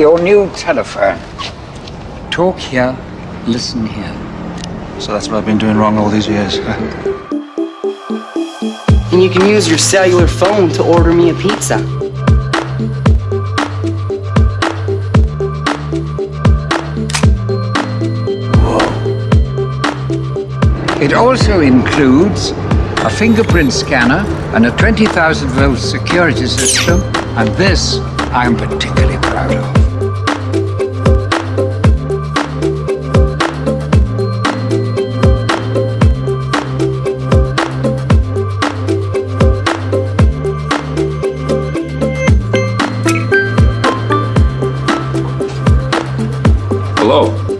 your new telephone. Talk here, listen here. So that's what I've been doing wrong all these years. And you can use your cellular phone to order me a pizza. It also includes a fingerprint scanner and a 20,000 volt security system, and this I'm particularly proud of. LOL.